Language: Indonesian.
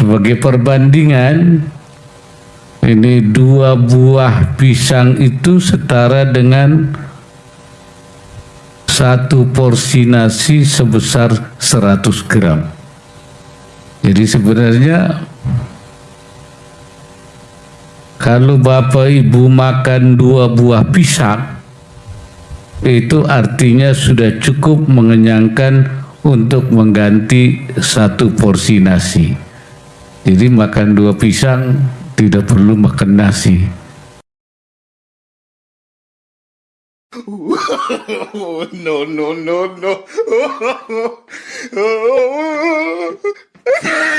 Sebagai perbandingan, ini dua buah pisang itu setara dengan satu porsi nasi sebesar 100 gram. Jadi sebenarnya kalau Bapak Ibu makan dua buah pisang, itu artinya sudah cukup mengenyangkan untuk mengganti satu porsi nasi. Jadi makan dua pisang tidak perlu makan nasi. no, no, no, no.